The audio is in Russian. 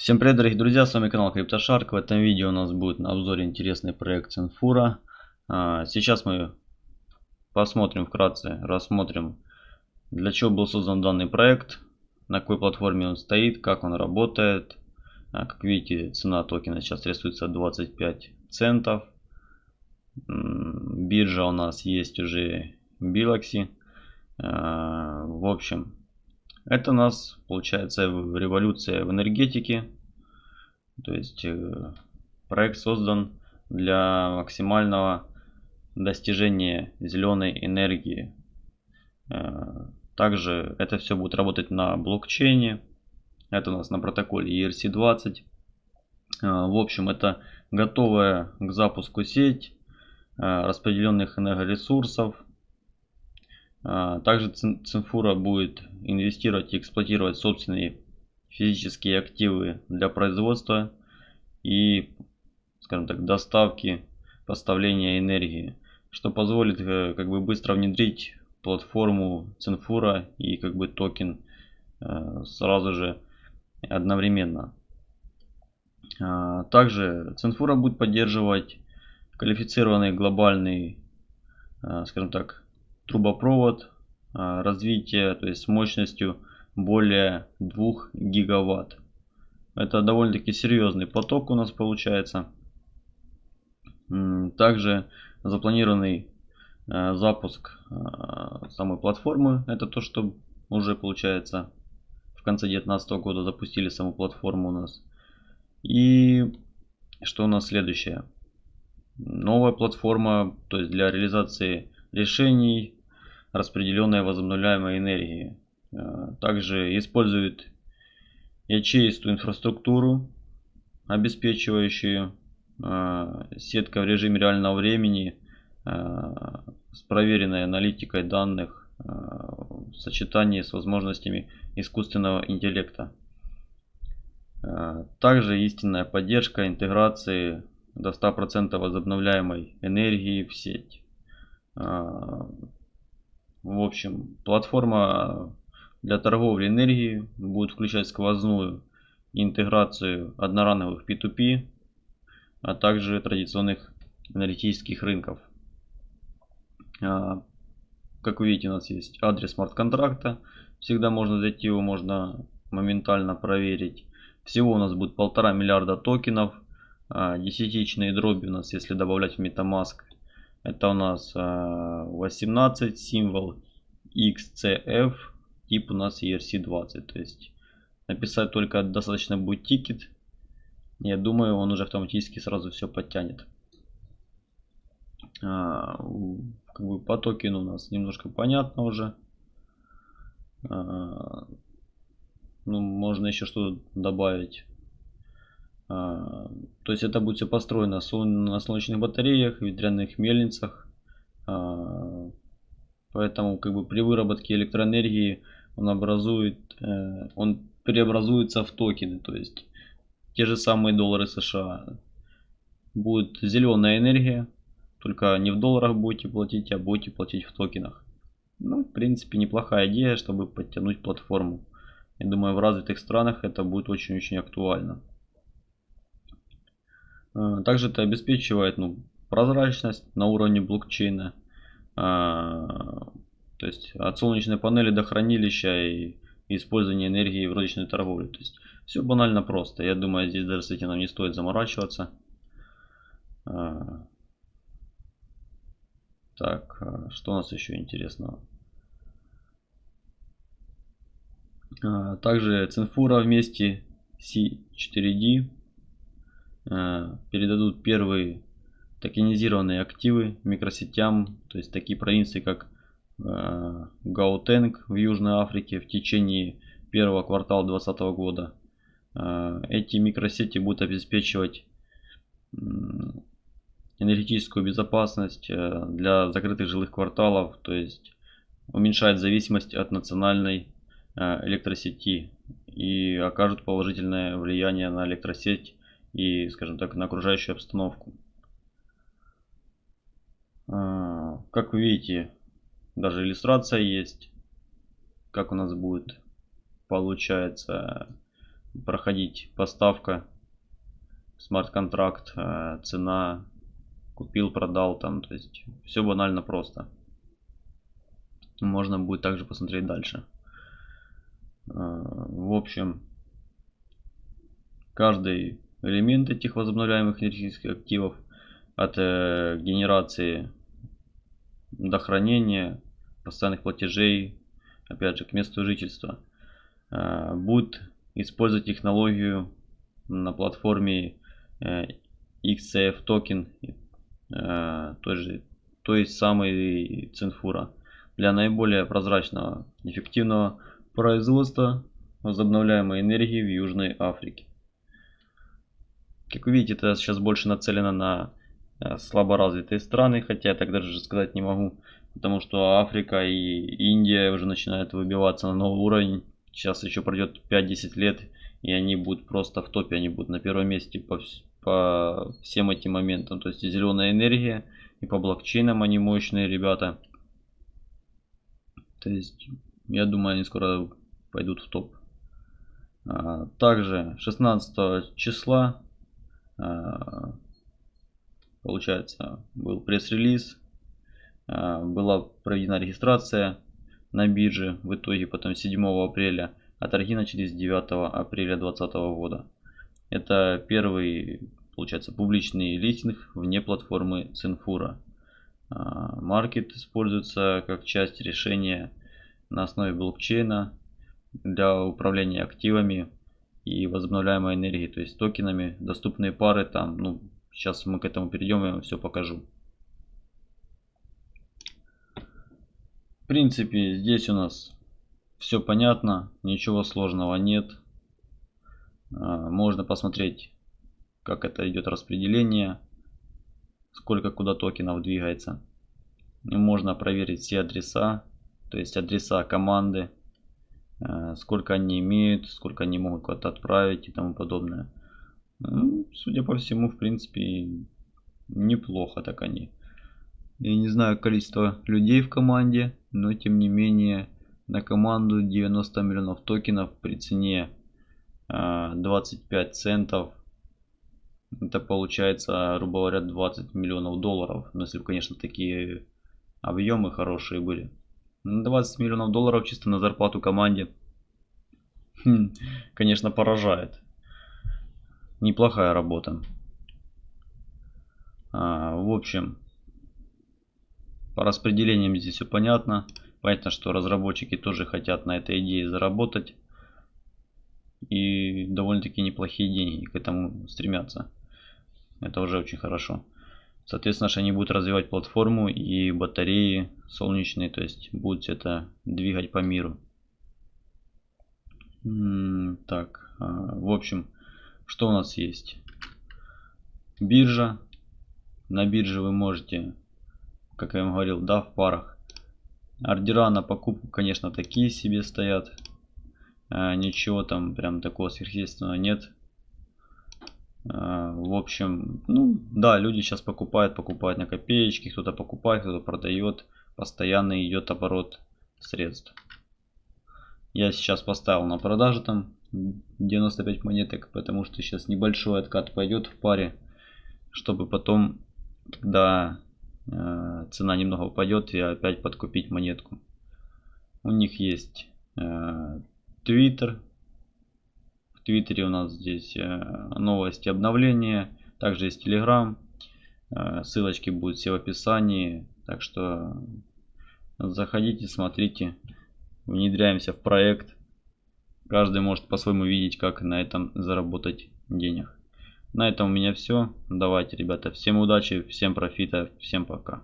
Всем привет, дорогие друзья, с вами канал CryptoShark. В этом видео у нас будет на обзоре интересный проект Цинфура. А, сейчас мы посмотрим вкратце, рассмотрим, для чего был создан данный проект, на какой платформе он стоит, как он работает. А, как видите, цена токена сейчас рисуется 25 центов. Биржа у нас есть уже Biloxi. А, в общем, это у нас получается революция в энергетике. То есть э, проект создан для максимального достижения зеленой энергии. Э, также это все будет работать на блокчейне. Это у нас на протоколе ERC20. Э, в общем, это готовая к запуску сеть распределенных энергоресурсов также Цинфура будет инвестировать и эксплуатировать собственные физические активы для производства и, скажем так, доставки, поставления энергии, что позволит э, как бы быстро внедрить платформу Цинфура и как бы токен э, сразу же одновременно. А, также Цинфура будет поддерживать квалифицированный глобальный, э, скажем так, трубопровод а, развития, то есть с мощностью более 2 гигаватт. Это довольно-таки серьезный поток у нас получается. Также запланированный а, запуск а, самой платформы. Это то, что уже получается в конце 2019 года запустили саму платформу у нас. И что у нас следующее? Новая платформа, то есть для реализации решений распределенной возобновляемой энергии. Э, также использует ячеистую инфраструктуру, обеспечивающую э, сетка в режиме реального времени э, с проверенной аналитикой данных в сочетании с возможностями искусственного интеллекта. Также истинная поддержка интеграции до 100% возобновляемой энергии в сеть. В общем, платформа для торговли энергией будет включать сквозную интеграцию одноранговых P2P, а также традиционных аналитических рынков. А, как вы видите, у нас есть адрес смарт-контракта. Всегда можно зайти его, можно моментально проверить. Всего у нас будет полтора миллиарда токенов. А, десятичные дроби у нас, если добавлять в MetaMask, это у нас 18 а, символ XCF, тип у нас ERC20. То есть написать только достаточно будет тикет. Я думаю, он уже автоматически сразу все подтянет. А, как бы по токену у нас немножко понятно уже. А, ну, можно еще что-то добавить. А, то есть это будет все построено на солнечных батареях, ветряных мельницах. А, поэтому как бы при выработке электроэнергии он образует, э, он преобразуется в токены. То есть те же самые доллары США. Будет зеленая энергия, только не в долларах будете платить, а будете платить в токенах. Ну, в принципе, неплохая идея, чтобы подтянуть платформу. Я думаю, в развитых странах это будет очень-очень актуально. Э, также это обеспечивает ну, прозрачность на уровне блокчейна. А, то есть от солнечной панели до хранилища и использования энергии в розничной торговле. То есть все банально просто. Я думаю, здесь даже с этим нам не стоит заморачиваться. А, так, что у нас еще интересного? Также Цинфура вместе C4D Э, передадут первые токенизированные активы микросетям, то есть такие провинции, как э, Гаутенг в Южной Африке в течение первого квартала 2020 года. Э, эти микросети будут обеспечивать энергетическую безопасность для закрытых жилых кварталов, то есть уменьшает зависимость от национальной электросети и окажут положительное влияние на электросеть и, скажем так, на окружающую обстановку. А, как вы видите, даже иллюстрация есть, как у нас будет получается проходить поставка, смарт-контракт, э, цена, купил, продал там, то есть все банально просто. Можно будет также посмотреть дальше. Э, в общем, каждый элемент этих возобновляемых энергетических активов от э, генерации до хранения постоянных платежей, опять же, к месту жительства, э, будет использовать технологию на платформе э, XCF токен, э, той же, той самой Цинфура, для наиболее прозрачного, эффективного производства возобновляемой энергии в Южной Африке. Как вы видите, это сейчас больше нацелено на Э, слаборазвитые страны, хотя я так даже сказать не могу, потому что Африка и Индия уже начинают выбиваться на новый уровень. Сейчас еще пройдет 5-10 лет, и они будут просто в топе, они будут на первом месте по, по всем этим моментам. То есть и зеленая энергия, и по блокчейнам они мощные ребята. То есть, я думаю, они скоро пойдут в топ. А, также 16 числа получается, был пресс-релиз, а, была проведена регистрация на бирже, в итоге потом 7 апреля, а торги начались 9 апреля 2020 года. Это первый, получается, публичный листинг вне платформы Цинфура. А, маркет используется как часть решения на основе блокчейна для управления активами и возобновляемой энергией, то есть токенами. Доступные пары там, ну, Сейчас мы к этому перейдем, я вам все покажу. В принципе, здесь у нас все понятно, ничего сложного нет. А, можно посмотреть, как это идет распределение, сколько куда токенов двигается. Можно проверить все адреса, то есть адреса команды, сколько они имеют, сколько они могут куда-то отправить и тому подобное. Ну, судя по всему, в принципе, неплохо так они. Я не знаю количество людей в команде, но тем не менее на команду 90 миллионов токенов при цене 25 а, центов. Это получается, грубо говоря, 20 миллионов долларов. Ну, если бы, конечно, такие объемы хорошие были. 20 миллионов долларов чисто на зарплату команде. Хм, конечно, поражает неплохая работа. А, в общем, по распределениям здесь все понятно. Понятно, что разработчики тоже хотят на этой идее заработать. И довольно-таки неплохие деньги к этому стремятся. Это уже очень хорошо. Соответственно, они будут развивать платформу и батареи солнечные, то есть будут это двигать по миру. Так, а, в общем, что у нас есть? Биржа. На бирже вы можете, как я вам говорил, да, в парах. Ордера на покупку, конечно, такие себе стоят. А, ничего там прям такого сверхъестественного нет. А, в общем, ну да, люди сейчас покупают, покупают на копеечки, кто-то покупает, кто-то продает. Постоянно идет оборот средств. Я сейчас поставил на продажу там 95 монеток, потому что сейчас небольшой откат пойдет в паре, чтобы потом, когда э, цена немного упадет, и опять подкупить монетку. У них есть э, Twitter. Твиттере у нас здесь э, новости, обновления. Также есть Telegram. Э, ссылочки будут все в описании. Так что заходите, смотрите. Внедряемся в проект. Каждый может по-своему видеть, как на этом заработать денег. На этом у меня все. Давайте, ребята, всем удачи, всем профита, всем пока.